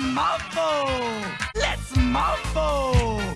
mambo! Let's mambo!